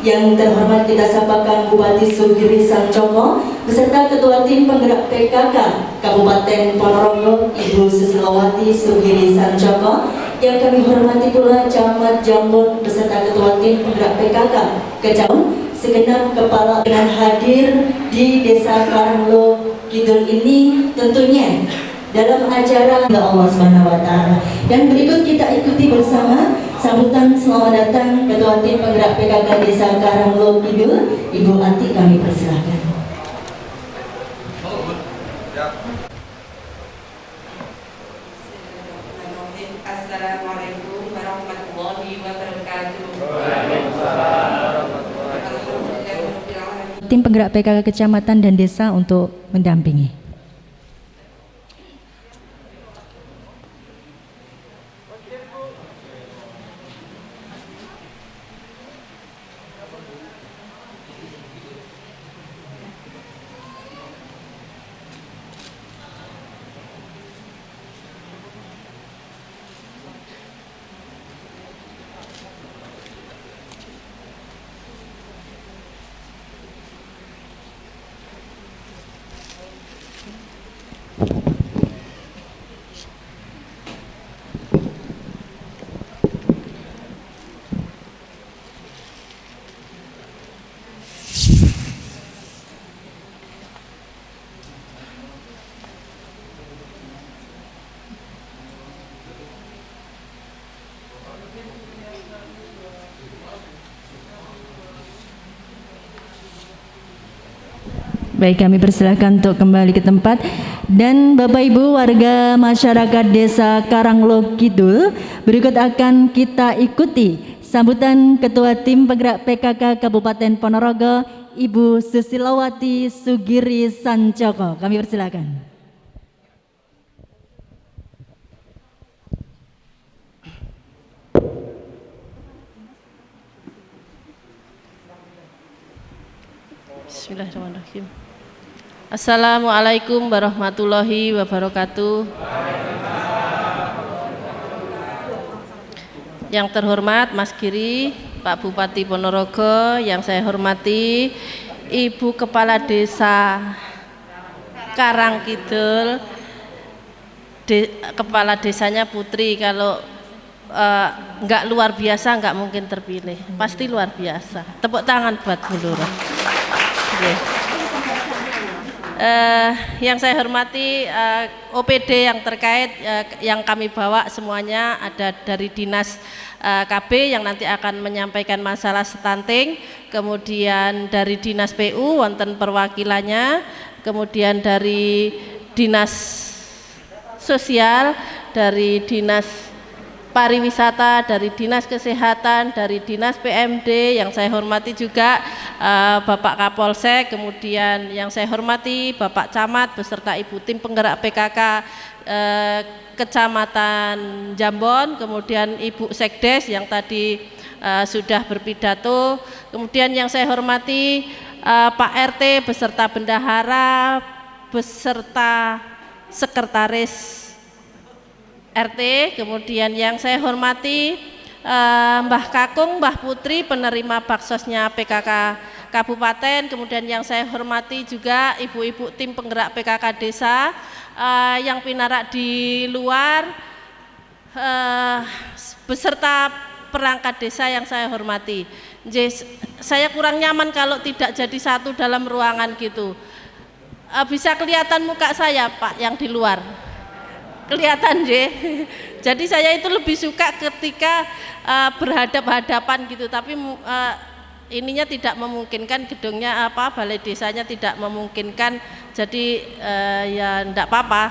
yang terhormat kita sapakan Bupati Sugiri Sanjoko beserta Ketua Tim Penggerak PKK Kabupaten Ponorogo Ibu Susilawati Sugiri Sanjoko yang kami hormati pula Camat Jambon beserta Ketua Tim Penggerak PKK Kejauh segenap kepala dengan hadir di Desa Karanglo Kidul ini tentunya dalam acara Allah Subhanahu wa taala. Dan berikut kita ikuti bersama sambutan selamat datang Ketua Tim Penggerak PKK Desa Karanglo Kidul, Ibu Ati kami persilahkan. Assalamualaikum warahmatullahi wabarakatuh. Tim penggerak PKK kecamatan dan desa untuk mendampingi. Baik, kami persilahkan untuk kembali ke tempat dan Bapak Ibu warga masyarakat Desa Karanglo Kidul berikut akan kita ikuti sambutan Ketua Tim Penggerak PKK Kabupaten Ponorogo Ibu Susilawati Sugiri Sancoko. Kami persilahkan. Bismillahirrahmanirrahim. Assalamualaikum warahmatullahi wabarakatuh. Yang terhormat Mas Giri, Pak Bupati Ponorogo, yang saya hormati Ibu Kepala Desa Karangkidul, de, Kepala Desanya Putri, kalau uh, nggak luar biasa nggak mungkin terpilih, pasti luar biasa. Tepuk tangan buat Bu Lurah. Okay uh, yang saya hormati eh, OPD yang terkait uh, yang kami bawa semuanya ada dari dinas uh, KB yang nanti akan menyampaikan masalah stunting, kemudian dari dinas PU wonten perwakilannya, kemudian dari dinas sosial, dari dinas pariwisata, dari Dinas Kesehatan, dari Dinas PMD yang saya hormati juga uh, Bapak Kapolsek, kemudian yang saya hormati Bapak Camat beserta Ibu tim penggerak PKK uh, eh, Kecamatan Jambon, kemudian Ibu Sekdes yang tadi uh, sudah berpidato, kemudian yang saya hormati uh, Pak RT beserta bendahara beserta sekretaris RT, kemudian yang saya hormati eh, Mbah Kakung, Mbah Putri penerima baksosnya PKK Kabupaten, kemudian yang saya hormati juga ibu-ibu tim penggerak PKK Desa eh, yang pinarak di luar eh, beserta perangkat desa yang saya hormati. saya kurang nyaman kalau tidak jadi satu dalam ruangan gitu. Eh, bisa kelihatan muka saya Pak yang di luar kelihatan. Jadi saya itu lebih suka ketika uh, berhadap-hadapan gitu, tapi uh, ininya tidak memungkinkan gedungnya apa balai desanya tidak memungkinkan. Jadi uh, ya enggak apa-apa,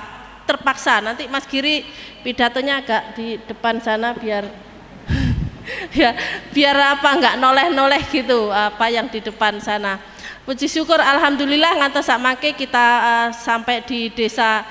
terpaksa. Nanti Mas Giri pidatonya agak di depan sana biar ya biar apa enggak noleh-noleh gitu apa yang di depan sana. Puji syukur alhamdulillah ngantos samake kita uh, sampai di desa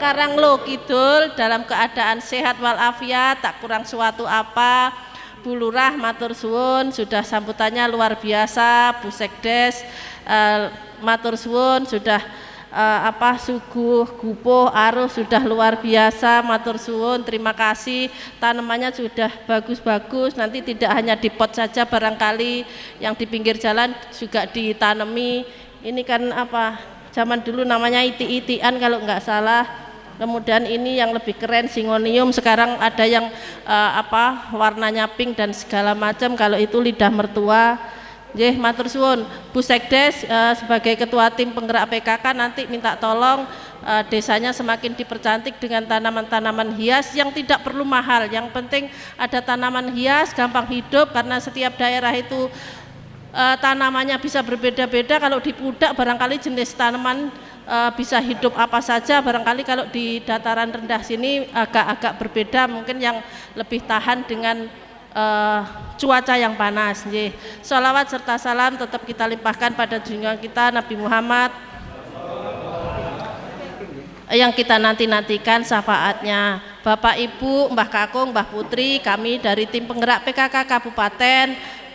Karanglo Kidul dalam keadaan sehat walafiat tak kurang suatu apa Bu Lurah matur suwun sudah sambutannya luar biasa Bu Sekdes uh, matur suwun sudah eh, apa suguh, gupuh, arus sudah luar biasa, matur suwun, terima kasih. Tanamannya sudah bagus-bagus, nanti tidak hanya di pot saja barangkali yang di pinggir jalan juga ditanami. Ini kan apa? Zaman dulu namanya iti-itian kalau nggak salah. Kemudian ini yang lebih keren singonium sekarang ada yang uh, apa warnanya pink dan segala macam kalau itu lidah mertua Jeh, matur suwun. Bu Sekdes uh, sebagai ketua tim penggerak PKK nanti minta tolong uh, desanya semakin dipercantik dengan tanaman-tanaman hias yang tidak perlu mahal. Yang penting ada tanaman hias gampang hidup karena setiap daerah itu uh, tanamannya bisa berbeda-beda. Kalau di Pudak barangkali jenis tanaman uh, bisa hidup apa saja. Barangkali kalau di dataran rendah sini agak-agak berbeda. Mungkin yang lebih tahan dengan uh, cuaca yang panas. Nggih. Salawat serta salam tetap kita limpahkan pada junjungan kita Nabi Muhammad yang kita nanti-nantikan syafaatnya. Bapak Ibu, Mbah Kakung, Mbah Putri, kami dari tim penggerak PKK Kabupaten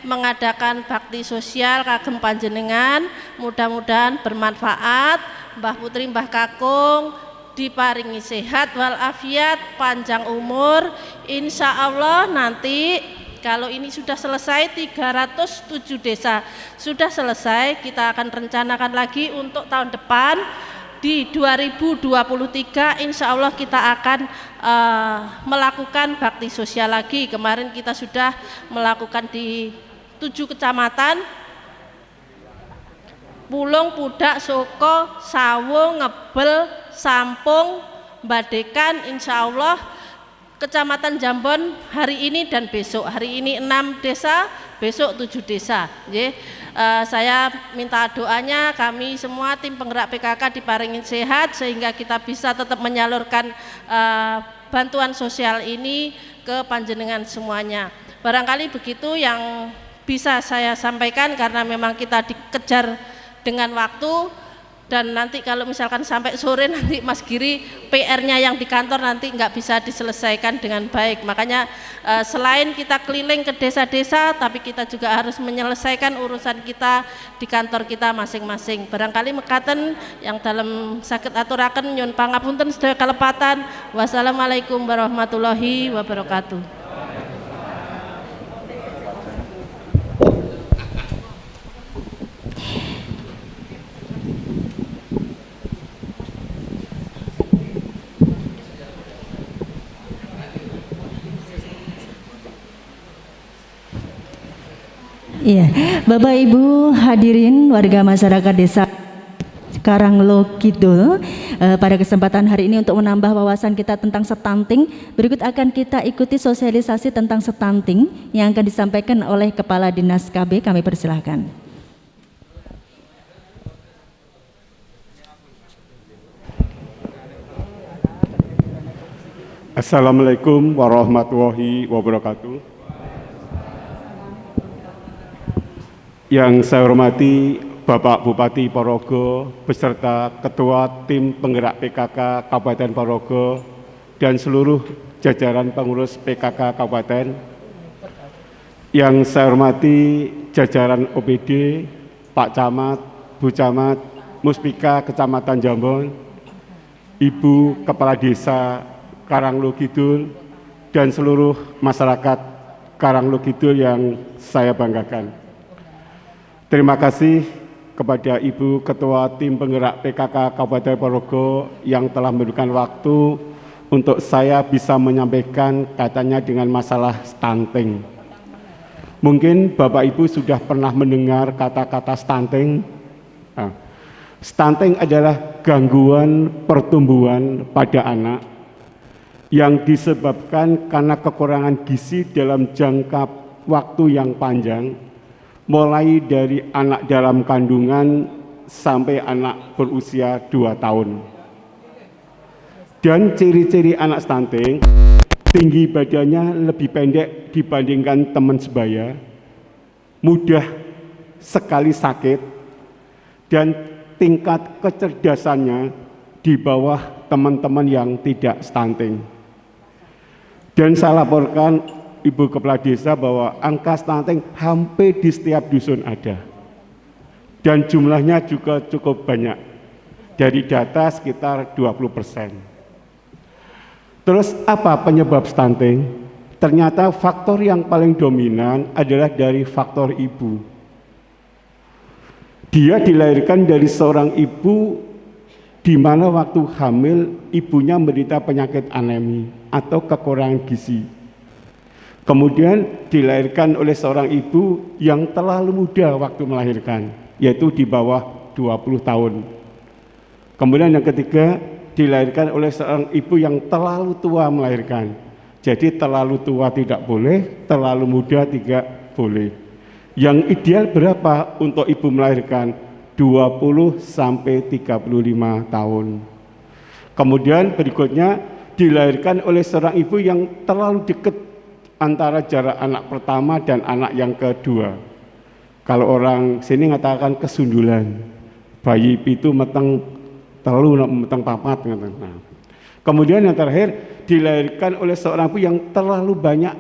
mengadakan bakti sosial kagem panjenengan. Mudah-mudahan bermanfaat. Mbah Putri, Mbah Kakung, diparingi sehat walafiat panjang umur. Insya Allah nanti kalau ini sudah selesai 307 desa sudah selesai kita akan rencanakan lagi untuk tahun depan. Di 2023 insya Allah kita akan uh, melakukan bakti sosial lagi. Kemarin kita sudah melakukan di tujuh kecamatan Pulung, Pudak, Soko, Sawung, Ngebel, Sampung, Badekan, insya Allah Kecamatan Jambon hari ini dan besok. Hari ini enam desa, besok tujuh desa. Ye. Uh, saya minta doanya kami semua tim penggerak PKK diparingin sehat sehingga kita bisa tetap menyalurkan uh, bantuan sosial ini ke panjenengan semuanya. Barangkali begitu yang bisa saya sampaikan karena memang kita dikejar dengan waktu dan nanti kalau misalkan sampai sore nanti Mas Giri PR-nya yang di kantor nanti nggak bisa diselesaikan dengan baik. Makanya eh, selain kita keliling ke desa-desa tapi kita juga harus menyelesaikan urusan kita di kantor kita masing-masing. Barangkali mekaten yang dalam sakit aturaken nyun pangapunten sedaya kalepatan. Wassalamualaikum warahmatullahi wabarakatuh Iya, Bapak Ibu hadirin warga masyarakat desa Karanglo Kidul eh, pada kesempatan hari ini untuk menambah wawasan kita tentang stunting berikut akan kita ikuti sosialisasi tentang stunting yang akan disampaikan oleh Kepala Dinas KB kami persilahkan. Assalamualaikum warahmatullahi wabarakatuh Yang saya hormati Bapak Bupati Porogo beserta Ketua Tim Penggerak PKK Kabupaten Porogo dan seluruh jajaran pengurus PKK Kabupaten. Yang saya hormati jajaran OPD, Pak Camat, Bu Camat, Muspika Kecamatan Jambon, Ibu Kepala Desa Karanglo Kidul, dan seluruh masyarakat Karanglo Kidul yang saya banggakan. Terima kasih kepada Ibu Ketua Tim Penggerak PKK Kabupaten Porogo yang telah memberikan waktu untuk saya bisa menyampaikan katanya dengan masalah stunting. Mungkin Bapak Ibu sudah pernah mendengar kata-kata stunting. Nah, stunting adalah gangguan pertumbuhan pada anak yang disebabkan karena kekurangan gizi dalam jangka waktu yang panjang mulai dari anak dalam kandungan sampai anak berusia 2 tahun. Dan ciri-ciri anak stunting, tinggi badannya lebih pendek dibandingkan teman sebaya, mudah sekali sakit, dan tingkat kecerdasannya di bawah teman-teman yang tidak stunting. Dan saya laporkan Ibu Kepala Desa bahwa angka stunting hampir di setiap dusun ada. Dan jumlahnya juga cukup banyak. Dari data sekitar 20 persen. Terus apa penyebab stunting? Ternyata faktor yang paling dominan adalah dari faktor ibu. Dia dilahirkan dari seorang ibu di mana waktu hamil ibunya menderita penyakit anemi atau kekurangan gizi. Kemudian dilahirkan oleh seorang ibu yang terlalu muda waktu melahirkan, yaitu di bawah 20 tahun. Kemudian yang ketiga, dilahirkan oleh seorang ibu yang terlalu tua melahirkan. Jadi terlalu tua tidak boleh, terlalu muda tidak boleh. Yang ideal berapa untuk ibu melahirkan? 20 sampai 35 tahun. Kemudian berikutnya dilahirkan oleh seorang ibu yang terlalu dekat antara jarak anak pertama dan anak yang kedua. Kalau orang sini mengatakan kesundulan, bayi itu meteng telu meteng papat. Nah. Kemudian yang terakhir dilahirkan oleh seorang ibu yang terlalu banyak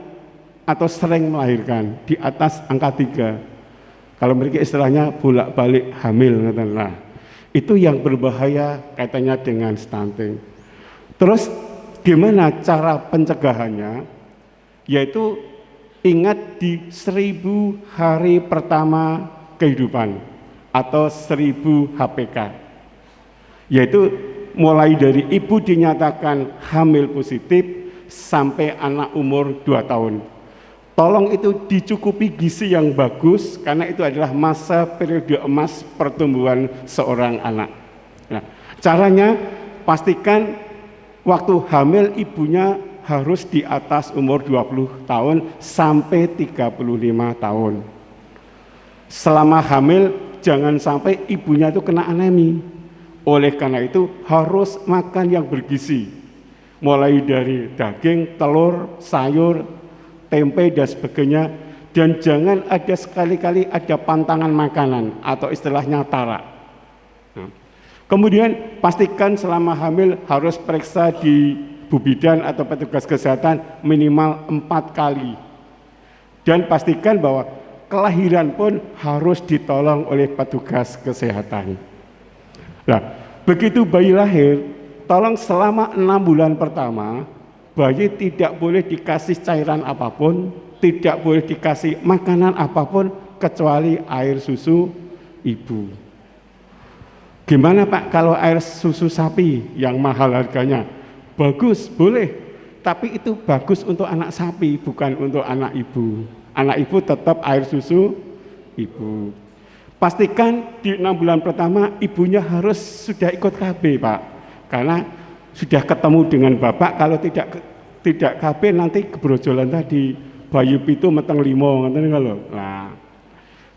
atau sering melahirkan di atas angka tiga kalau mereka istilahnya bolak-balik hamil, nah, itu yang berbahaya kaitannya dengan stunting. Terus gimana cara pencegahannya? Yaitu ingat di seribu hari pertama kehidupan atau seribu HPK. Yaitu mulai dari ibu dinyatakan hamil positif sampai anak umur 2 tahun Tolong itu dicukupi gizi yang bagus karena itu adalah masa periode emas pertumbuhan seorang anak. Nah, caranya pastikan waktu hamil ibunya harus di atas umur 20 tahun sampai 35 tahun. Selama hamil jangan sampai ibunya itu kena anemi. Oleh karena itu harus makan yang bergizi. Mulai dari daging, telur, sayur, tempe dan sebagainya dan jangan ada sekali-kali ada pantangan makanan atau istilahnya tarak. Nah. Kemudian pastikan selama hamil harus periksa di bubidan atau petugas kesehatan minimal empat kali. Dan pastikan bahwa kelahiran pun harus ditolong oleh petugas kesehatan. Nah, begitu bayi lahir, tolong selama enam bulan pertama bayi tidak boleh dikasih cairan apa pun, tidak boleh dikasih makanan apa pun kecuali air susu ibu. Gimana Pak kalau air susu sapi yang mahal harganya? Bagus, boleh. Tapi itu bagus untuk anak sapi, bukan untuk anak ibu. Anak ibu tetap air susu ibu. Pastikan di enam bulan pertama ibunya harus sudah ikut KB Pak. Karena sudah ketemu dengan bapak kalau tidak tidak KB nanti kebrojolan tadi bayi itu meteng limo ngerti kalau nah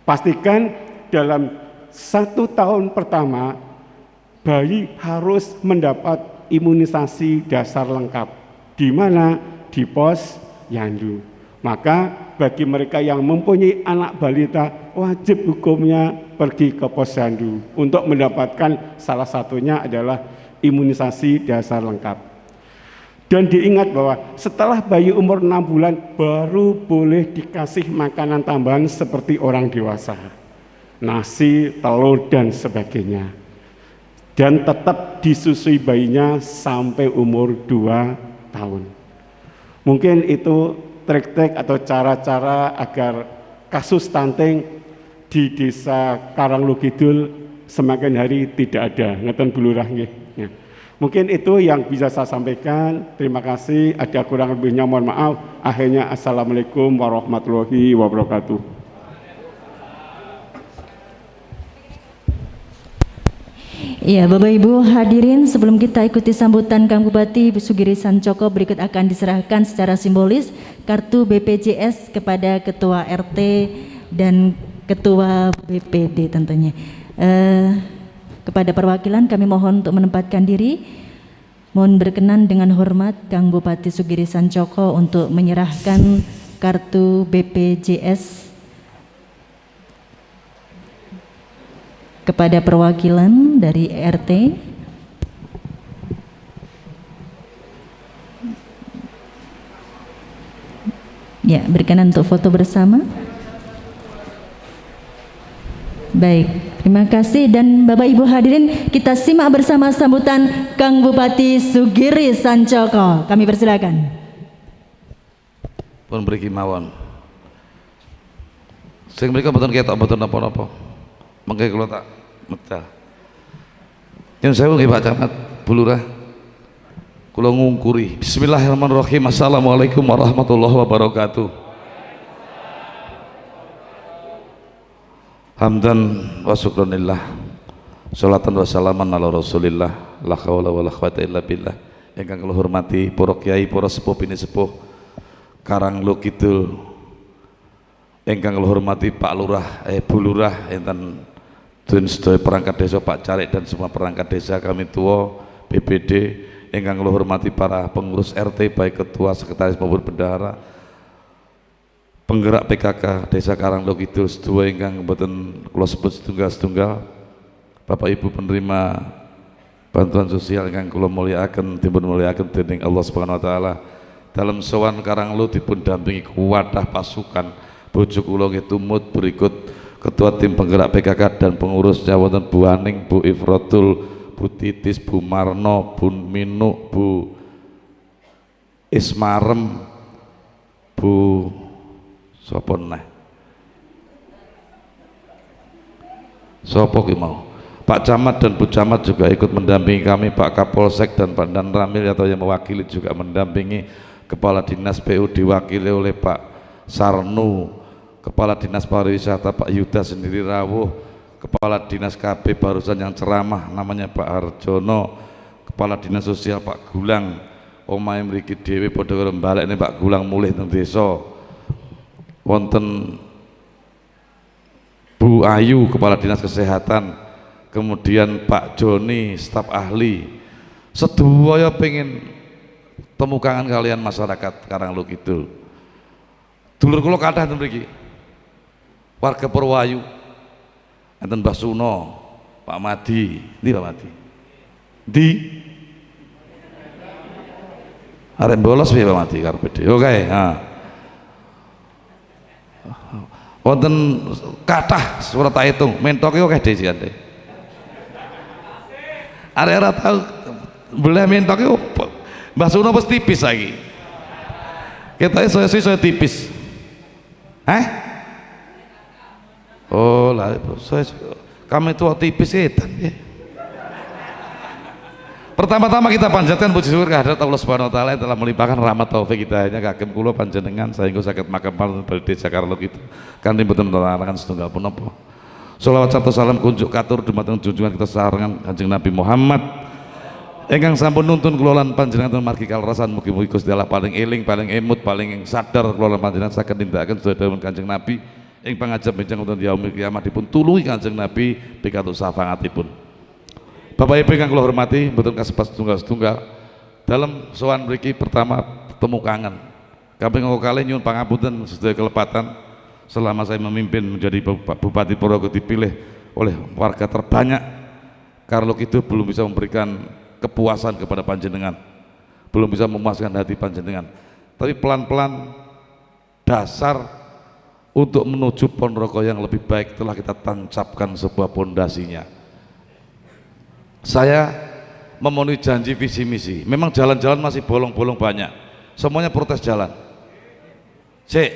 pastikan dalam satu tahun pertama bayi harus mendapat imunisasi dasar lengkap di mana di pos yandu maka bagi mereka yang mempunyai anak balita wajib hukumnya pergi ke pos yandu untuk mendapatkan salah satunya adalah imunisasi dasar lengkap. Dan diingat bahwa setelah bayi umur 6 bulan baru boleh dikasih makanan tambahan seperti orang dewasa. Nasi, telur, dan sebagainya. Dan tetap disusui bayinya sampai umur 2 tahun. Mungkin itu trik-trik atau cara-cara agar kasus stunting di desa Karanglukidul semakin hari tidak ada. Ngeten bulurah. Ya. Mungkin itu yang bisa saya sampaikan. Terima kasih. Ada kurang lebihnya mohon maaf. Akhirnya Assalamualaikum warahmatullahi wabarakatuh. Iya, Bapak Ibu hadirin, sebelum kita ikuti sambutan Kang Bupati Sugiri Sancoko, berikut akan diserahkan secara simbolis kartu BPJS kepada Ketua RT dan Ketua BPD tentunya. Uh, kepada perwakilan kami mohon untuk menempatkan diri. Mohon berkenan dengan hormat Kang Bupati Sugiri Sancoko untuk menyerahkan kartu BPJS kepada perwakilan dari RT. Ya, berkenan untuk foto bersama. Baik. Terima kasih dan Bapak Ibu hadirin kita simak bersama sambutan Kang Bupati Sugiri Sancoko. Kami persilakan. Pun beri mawon. Sing mriku mboten ketok mboten napa-napa. Mengke kula tak medal. Yen sewu nggih Pak Camat, Bu Lurah. Kula ngungkuri. Bismillahirrahmanirrahim. Assalamualaikum warahmatullahi wabarakatuh. Hamdan wa syukranillah. Salatan wa salaman ala Rasulillah. La haula wala quwata illa billah. Ingkang kula hormati para kiai, para sepuh bini sepuh Karang Kidul. Ingkang kula hormati Pak Lurah, eh Bu Lurah enten Dun sedaya perangkat desa Pak Carik dan semua perangkat desa kami tua BPD ingkang kula hormati para pengurus RT baik ketua sekretaris maupun bendahara penggerak PKK Desa Karanglo Kidul sedua ingkang mboten kula sebut setunggal-setunggal. Bapak Ibu penerima bantuan sosial ingkang kula mulyakaken dipun mulyakaken dening Allah Subhanahu wa taala. Dalam sowan Karanglo dipun dampingi wadah pasukan bojo kula nggih tumut berikut Ketua Tim Penggerak PKK dan pengurusnya wonten Bu Aning, Bu Ifrotul, Bu Titis, Bu Marno, Bu Minu, Bu Ismarem, Bu sapa neh? Sopo ki mau? Pak Camat dan Bu Camat juga ikut mendampingi kami, Pak Kapolsek dan Pak Dan Ramil atau yang mewakili juga mendampingi Kepala Dinas PU diwakili oleh Pak Sarnu, Kepala Dinas Pariwisata Pak Yuda sendiri rawuh, Kepala Dinas KB barusan yang ceramah namanya Pak Harjono, Kepala Dinas Sosial Pak Gulang, omahe mriki dhewe padha karo ini Pak Gulang mulih teng desa. Wonten Bu Ayu Kepala Dinas Kesehatan, kemudian Pak Joni staf ahli. Sedaya pengen temukangan kalian masyarakat Karanglo Kidul. Dulur kula kathah ten mriki warga Purwayu. Enten Mbah Suno Pak Madi. Ndi Pak Madi? Di arek bolos piye Pak Madi karepe oke ha. Wonten kathah surat hitung. Mentoke oke dhewe jane arek ora tau boleh mentoke Mbah Suno pasti tipis lagi kita saya tipis. Eh Oh lah, kami tua tipis setan ya. Pertama-tama kita panjatkan puji syukur kehadirat Allah Subhanahu wa taala yang telah melimpahkan rahmat taufik kita hanya kagem kula panjenengan sehingga sakit makam paling balde Jakarta itu kanthi mboten menarangan setunggal punapa. Salawat serta salam kunjuk katur dumateng junjungan kita sarangan Kanjeng Nabi Muhammad ingkang sampun nuntun kula lan panjenengan margi kalrasan mugi-mugi Gusti paling eling, paling emut, paling sadar kula lan panjenengan saged nindakaken sedaya Kanjeng Nabi ing pangajab bencang wonten yaumil kiamat dipun tulungi Kanjeng Nabi pikantuk syafaatipun. Bapak Ibu yang kula hormati, mboten kasebat setunggal-setunggal dalam sowan mriki pertama temu kangen. Kaping kali nyuwun pangapunten sedaya kelepatan selama saya memimpin menjadi Bupati Purwokerto dipilih oleh warga terbanyak Karlo itu belum bisa memberikan kepuasan kepada panjenengan belum bisa memuaskan hati panjenengan tapi pelan-pelan dasar untuk menuju Ponorogo yang lebih baik telah kita tancapkan sebuah pondasinya. Saya memenuhi janji visi misi. Memang jalan-jalan masih bolong-bolong banyak. Semuanya protes jalan. Cek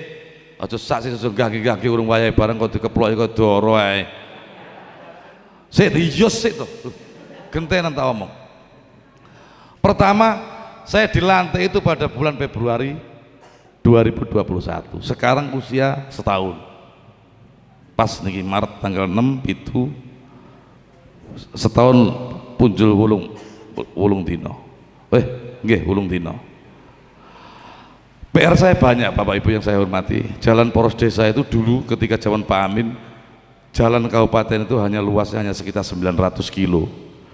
aja sak sing gagi-gagi urung wayahe bareng kok dikeplok kok doro ae. Sik diyos sik to. Gentenan tak omong. Pertama saya dilantik itu pada bulan Februari 2021 sekarang usia setahun. Pas nih Maret tanggal 6 itu setahun punjul wulung wulung dino eh nggih wulung dino PR saya banyak Bapak Ibu yang saya hormati. Jalan poros desa itu dulu ketika zaman Pak Amin jalan kabupaten itu hanya luasnya hanya sekitar 900 kilo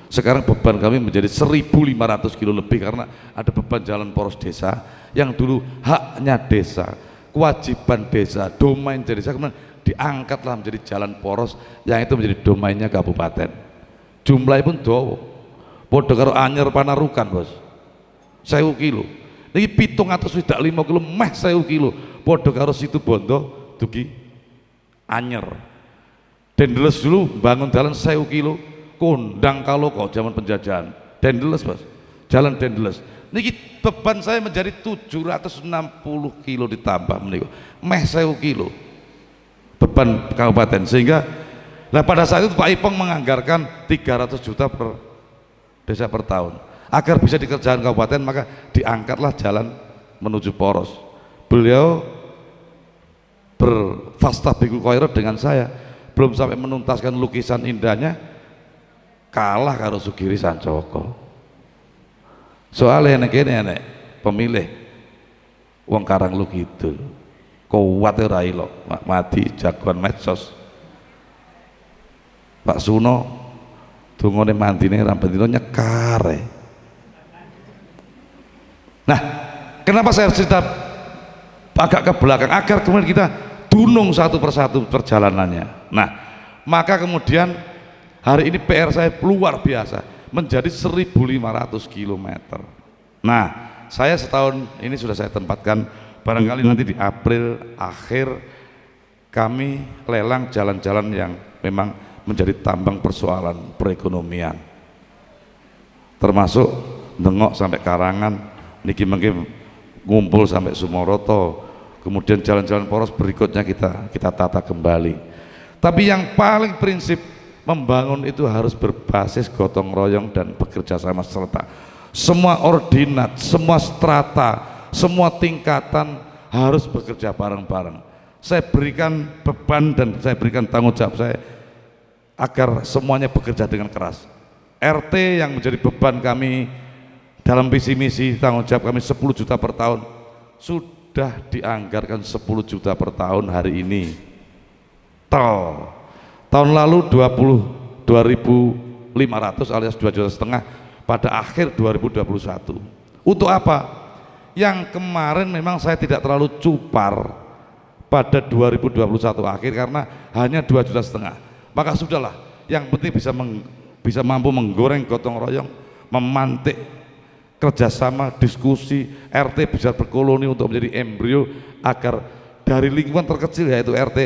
sekarang beban kami menjadi 1500 kilo lebih karena ada beban jalan poros desa yang dulu haknya desa kewajiban desa domain desa kemudian diangkatlah menjadi jalan poros yang itu menjadi domainnya kabupaten. Jumlahnya pun dowo podo karo anyer panarukan bos. Sewu kilo. Ini pitung atau sudah lima kilo meh sewu kilo. Podo karo situ bondo dugi anyer. Dendeles dulu bangun jalan sewu kilo kondang kalau kok zaman penjajahan. Dendeles mas. Jalan Dendeles niki beban saya menjadi 760 kilo ditambah meniku meh sewu kilo beban kabupaten. Sehingga nah pada saat itu Pak Ipong menganggarkan 300 juta per desa per tahun. Agar bisa dikerjakan kabupaten maka diangkatlah jalan menuju poros. Beliau berfasta bikul koirot dengan saya. Belum sampai menuntaskan lukisan indahnya kalah karo Sugiri Sancoko. Soalnya ini enek pemilih wong karang lu gitu kuat ora ilo mati jagoan medsos. Pak Suno dungone mandine rambutino nyekare nah kenapa saya cerita agak ke belakang? Agar kemudian kita dunung satu persatu perjalanannya. Nah maka kemudian hari ini PR saya luar biasa menjadi 1500 km nah saya setahun ini sudah saya tempatkan. Barangkali nanti di April akhir kami lelang jalan-jalan yang memang menjadi tambang persoalan perekonomian. Termasuk Dengok sampai Karangan niki mungkin ngumpul sampai Sumoroto. Kemudian jalan-jalan poros berikutnya kita kita tata kembali. Tapi yang paling prinsip membangun itu harus berbasis gotong royong dan bekerja sama serta. Semua ordinat, semua strata, semua tingkatan harus bekerja bareng-bareng. Saya berikan beban dan saya berikan tanggung jawab saya agar semuanya bekerja dengan keras. RT yang menjadi beban kami dalam visi misi tanggung jawab kami 10 juta per tahun sudah dianggarkan 10 juta per tahun hari ini. Tol tahun lalu 20 2500 alias 2 juta setengah pada akhir 2021 untuk apa? yang kemarin memang saya tidak terlalu cupar pada 2021 akhir karena hanya 2 juta setengah maka sudahlah yang penting bisa meng, bisa mampu menggoreng gotong royong memantik kerjasama diskusi RT bisa berkoloni untuk menjadi embrio agar dari lingkungan terkecil yaitu RT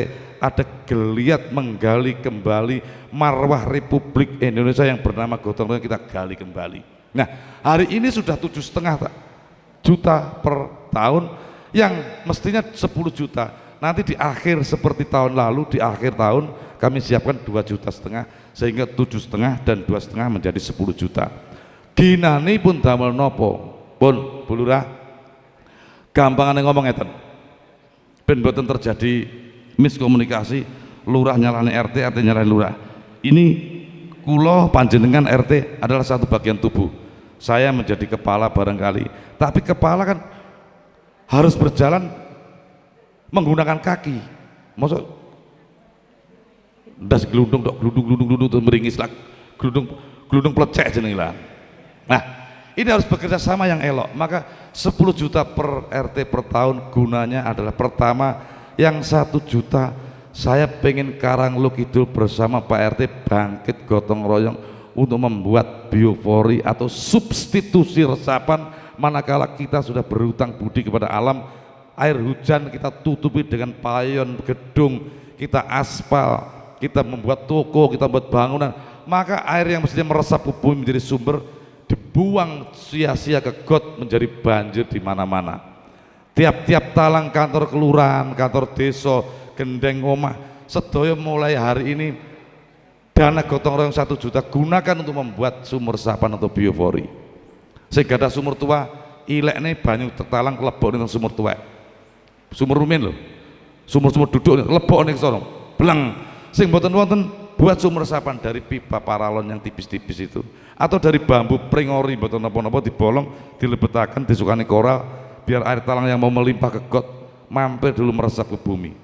ada geliat menggali kembali marwah Republik Indonesia yang bernama gotong royong kita gali kembali. Nah hari ini sudah tujuh setengah juta per tahun yang mestinya 10 juta. Nanti di akhir seperti tahun lalu di akhir tahun kami siapkan 2 juta setengah sehingga tujuh setengah dan dua setengah menjadi 10 juta. Ginani pun damel nopo. Pun bulurah gampangan ngomong ngeten ben boten terjadi miskomunikasi lurah nyalani RT RT nyalani lurah. Ini kulo panjenengan RT adalah satu bagian tubuh. Saya menjadi kepala barangkali. Tapi kepala kan harus berjalan menggunakan kaki. Maksud das gelundung dok gelundung gelundung gelundung terus meringis lah. Gelundung gelundung plecek jeneng lah. Nah ini harus bekerja sama yang elok. Maka 10 juta per RT per tahun gunanya adalah pertama yang satu juta saya pengen Karang Kidul bersama Pak RT bangkit gotong royong untuk membuat biofori atau substitusi resapan manakala kita sudah berhutang budi kepada alam. Air hujan kita tutupi dengan payon gedung kita aspal kita membuat toko kita membuat bangunan. Maka air yang mestinya meresap ke bumi menjadi sumber dibuang sia-sia ke got menjadi banjir di mana-mana tiap-tiap talang kantor kelurahan kantor desa gendeng omah. Sedoyo mulai hari ini dana gotong royong satu juta gunakan untuk membuat sumur resapan atau biofori. Sehingga ada sumur tua ilek nih banyu tertalang lebok nih sumur tua. Sumur rumin loh. Sumur-sumur duduk lebok nih sono belang sing boten wonten buat sumur resapan dari pipa paralon yang tipis-tipis itu. Atau dari bambu pringori boten napa-napa dibolong dilebetakan disukani koral biar air talang yang mau melimpah ke got mampir dulu meresap ke bumi.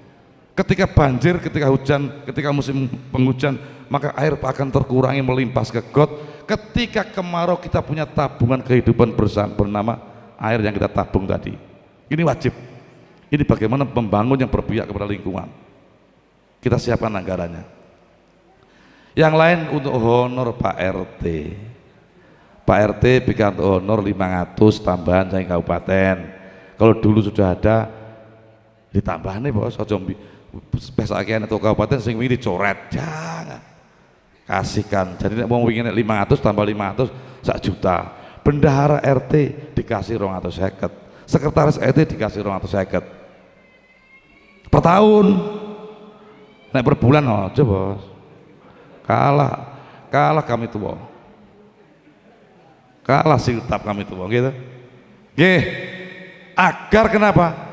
Ketika banjir, ketika hujan, ketika musim penghujan maka air akan terkurangi melimpah ke got. Ketika kemarau kita punya tabungan kehidupan bersama bernama air yang kita tabung tadi. Ini wajib. Ini bagaimana membangun yang berpihak kepada lingkungan. Kita siapkan anggarannya. Yang lain untuk honor Pak RT Pak RT bikin honor 500 tambahan saya kabupaten. Kalau dulu sudah ada ditambah nih bos. Ojo pesake atau kabupaten sing wingi dicoret. Jangan. Kasihkan. Jadi nek mau wingi 500 tambah 500 sak juta. Bendahara RT dikasih 250 sekretaris RT dikasih 250 per tahun. Naik per bulan aja bos. Kalah. Kalah kami tua kalah siltap kami tua gitu. Gih, agar kenapa?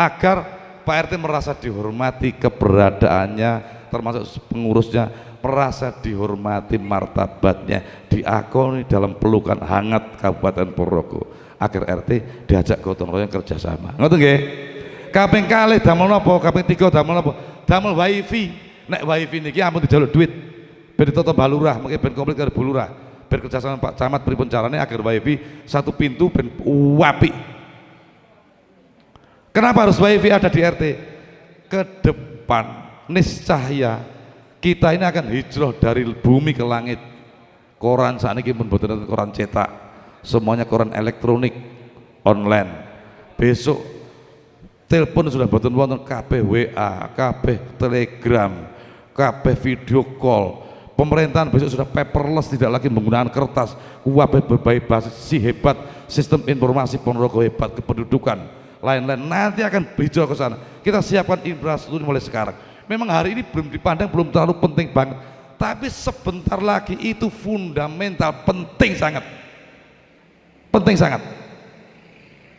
agar Pak RT merasa dihormati keberadaannya termasuk pengurusnya merasa dihormati martabatnya diakoni dalam pelukan hangat Kabupaten Purworejo agar RT diajak gotong royong kerjasama. Ngerti nggih? Kaping kali damel napa kaping tiga damel napa damel wifi. Nek wifi niki ampun dijaluk duit. Ben ditoto balurah mungkin ben komplit karo bulurah ben kerjasama Pak Camat pripun carane agar wifi satu pintu ben wapi Kenapa harus wifi ada di RT? Ke depan niscaya kita ini akan hijrah dari bumi ke langit. Koran saat ini pun betul koran cetak, semuanya koran elektronik online. Besok telepon sudah betul betul KB WA, Telegram, KB video call. Pemerintahan besok sudah paperless, tidak lagi menggunakan kertas. Wabah berbagai basis si hebat, sistem informasi Ponorogo hebat kependudukan lain-lain. Nanti akan hijau ke sana. Kita siapkan infrastruktur mulai sekarang. Memang hari ini belum dipandang belum terlalu penting banget. Tapi sebentar lagi itu fundamental penting sangat. Penting sangat.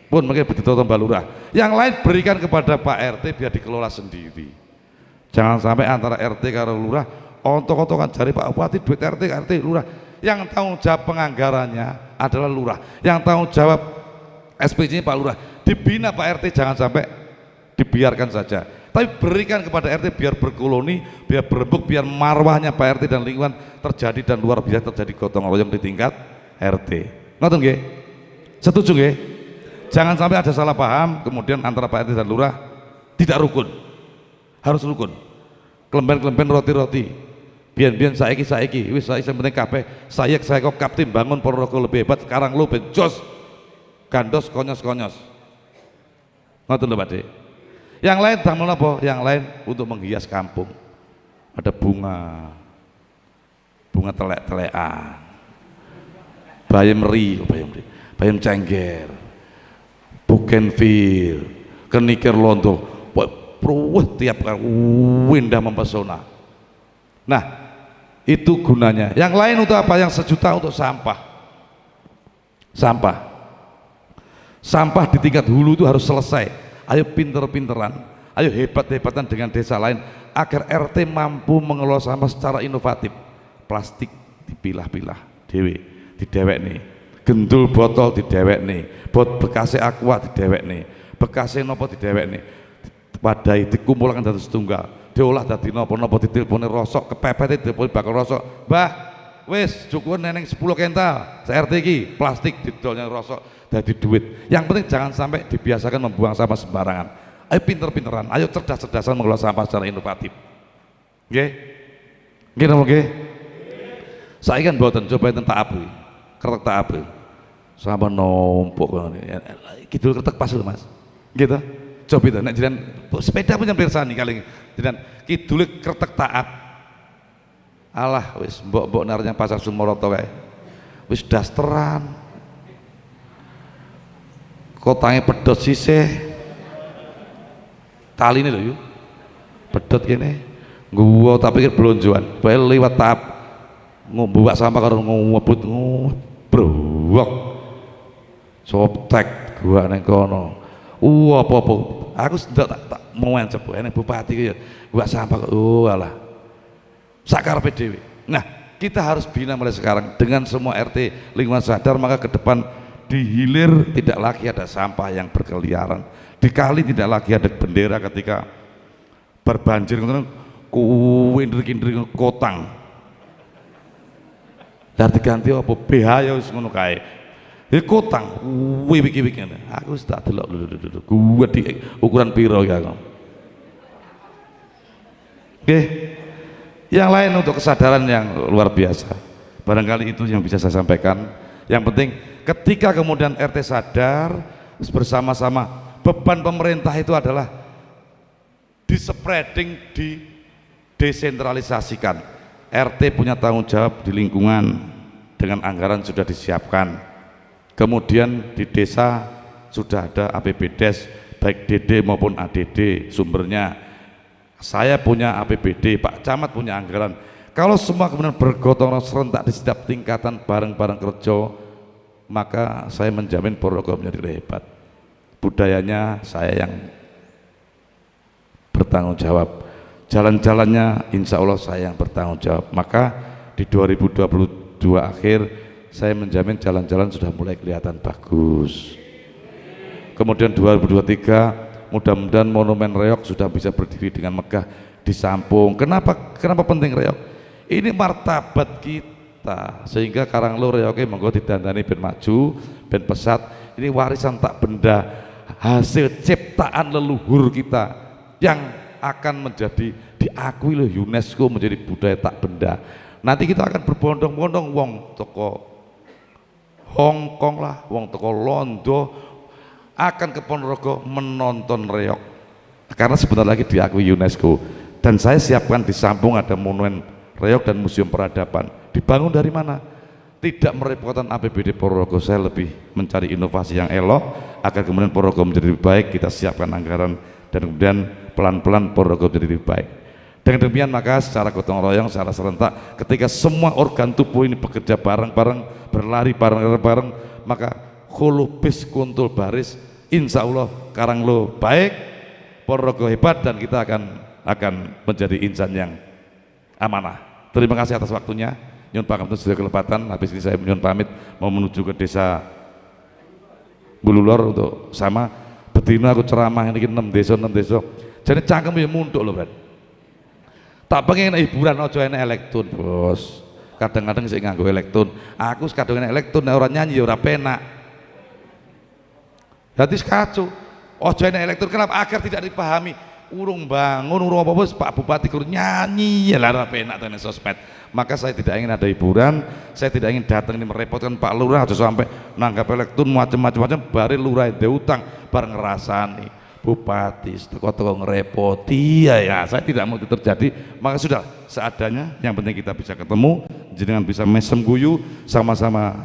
Pun mungkin begitu Mbak Lurah. Yang lain berikan kepada Pak RT biar dikelola sendiri. Jangan sampai antara RT karo Lurah ontok-ontokan cari Pak Bupati duit RT RT Lurah. Yang tanggung jawab penganggarannya adalah Lurah. Yang tanggung jawab SPJ Pak Lurah. Dibina Pak RT jangan sampai dibiarkan saja. Tapi berikan kepada RT biar berkoloni biar berembuk biar marwahnya Pak RT dan lingkungan terjadi dan luar biasa terjadi gotong royong di tingkat RT ngerti nggih? Setuju nggih? Jangan sampai ada salah paham kemudian antara Pak RT dan lurah tidak rukun. Harus rukun. Kelemben-kelemben roti-roti biar-biar saiki saiki. Wis saya penting kabeh. Saya saya kok kapten bangun Ponorogo lebih hebat sekarang lu bencos gandos konyos-konyos. Ngoten lho Pak yang lain damel apa? yang lain untuk menghias kampung. Ada bunga. Bunga telek-telekan. Bayam ri oh bayam ri. Bayam cengger. Bugenvil kenikir lonto pruweh tiap kali. Indah mempesona. Nah itu gunanya. Yang lain untuk apa? yang sejuta untuk sampah. Sampah. Sampah di tingkat hulu itu harus selesai. Ayo pinter-pinteran. Ayo hebat-hebatan dengan desa lain agar RT mampu mengelola sampah secara inovatif. Plastik dipilah-pilah dewe didewek nih. Gendul botol didewek nih. Bot bekasnya aqua didewek nih. Bekasnya nopo didewek nih. Padai dikumpulkan dari setunggal diolah dari nopo nopo diteleponi rosok kepepet diteleponi bakal rosok. Bah wes cukup neneng 10 kental. CRT ki plastik didolnya rosok jadi duit. Yang penting jangan sampai dibiasakan membuang sampah sembarangan. Ayo pinter-pinteran ayo cerdas-cerdasan mengelola sampah secara inovatif. Oke oke oke saya kan buatan coba tak abu kertek tak sama numpuk gitu kertek pas loh mas. Gitu coba itu. Jiran sepeda punya pirsani kali jiran kidul kertek taat. Alah wis mbok-mbok narnya pasar Sumoroto kayak wis dasteran. Kotanya pedot sisih. Kali ini loh yuk pedot gini gua tapi pikir belonjuan bae lewat tahap ngombuak sampah karo ngobut ngobrok soptek gua neng kono apa apa? Aku sudah tak, tak mau encep ini bupati ya gua sampah oh alah. Sakar PDW nah kita harus bina mulai sekarang dengan semua RT lingkungan sadar maka ke depan di hilir tidak lagi ada sampah yang berkeliaran. Di kali tidak lagi ada bendera ketika berbanjir kuwindrik-indrik kotang. Dan diganti apa? BH ya ngono kae ya kotang wibik-wibik aku wis tak delok gue di ukuran piro ya oke. Yang lain untuk kesadaran yang luar biasa. Barangkali itu yang bisa saya sampaikan. Yang penting ketika kemudian RT sadar bersama-sama beban pemerintah itu adalah di spreading, di desentralisasikan. RT punya tanggung jawab di lingkungan dengan anggaran sudah disiapkan. Kemudian di desa sudah ada APBDes baik DD maupun ADD sumbernya. Saya punya APBD, Pak Camat punya anggaran. Kalau semua kemudian bergotong serentak di setiap tingkatan bareng-bareng kerja, maka saya menjamin Purworejo menjadi hebat. Budayanya saya yang bertanggung jawab jalan-jalannya insya Allah saya yang bertanggung jawab maka di 2022 akhir saya menjamin jalan-jalan sudah mulai kelihatan bagus. Kemudian 2023 mudah-mudahan monumen reok sudah bisa berdiri dengan megah di Sampung kenapa kenapa penting reok? Ini martabat kita. Sehingga Karanglo reoknya monggo didandani ben maju ben pesat. Ini warisan tak benda. Hasil ciptaan leluhur kita yang akan menjadi diakui loh UNESCO menjadi budaya tak benda. Nanti kita akan berbondong-bondong wong toko Hong Kong lah, wong toko Londo akan ke Ponorogo menonton reok. Karena sebentar lagi diakui UNESCO. Dan saya siapkan di Sampung ada monumen reok dan museum peradaban. Dibangun dari mana? Tidak merepotkan APBD Ponorogo, saya lebih mencari inovasi yang elok agar kemudian Ponorogo menjadi lebih baik, kita siapkan anggaran dan kemudian pelan-pelan Ponorogo menjadi lebih baik. Dengan demikian maka secara gotong royong, secara serentak, ketika semua organ tubuh ini bekerja bareng-bareng, berlari bareng-bareng, maka holubis kuntul baris, insya Allah Karanglo baik, Ponorogo hebat dan kita akan akan menjadi insan yang amanah. Terima kasih atas waktunya. Nyun Pangapunten sudah kelepatan. Habis ini saya nyun pamit mau menuju ke desa Bululor untuk sama betina aku ceramah ini enam desa enam desa jadi cangkem ya munduk loh Brad tak pengen hiburan ojo enak elektron bos. Kadang-kadang saya nganggo elektron. Aku kadang enak elektron orang nyanyi ya orang penak. Jadi kacau. Ojo enak elektron kenapa? Agar tidak dipahami. Urung bangun urung apa bos Pak Bupati kurang nyanyi. Ya lara penak dengan sosmed. Maka saya tidak ingin ada hiburan. Saya tidak ingin datang ini merepotkan Pak Lurah aja sampai nanggap elektron macam-macam bari lurah itu utang bareng ngerasani bupati toko-toko ngerepoti. Ya, ya saya tidak mau itu terjadi maka sudah seadanya yang penting kita bisa ketemu jangan bisa mesem guyu sama-sama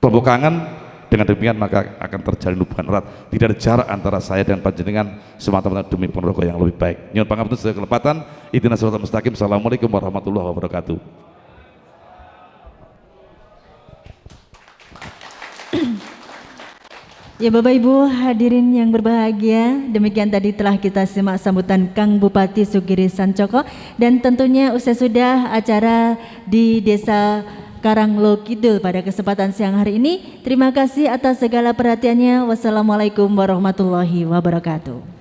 tepuk kangen. Dengan demikian maka akan terjalin hubungan erat. Tidak ada jarak antara saya dan panjenengan semata-mata demi Ponorogo yang lebih baik. Nyuwun pangapunten sedaya kelepatan. Idina suratul mustaqim. Assalamualaikum warahmatullahi wabarakatuh Ya Bapak Ibu hadirin yang berbahagia, demikian tadi telah kita simak sambutan Kang Bupati Sugiri Sancoko dan tentunya usai sudah acara di Desa Karanglo Kidul pada kesempatan siang hari ini. Terima kasih atas segala perhatiannya. Wassalamualaikum warahmatullahi wabarakatuh.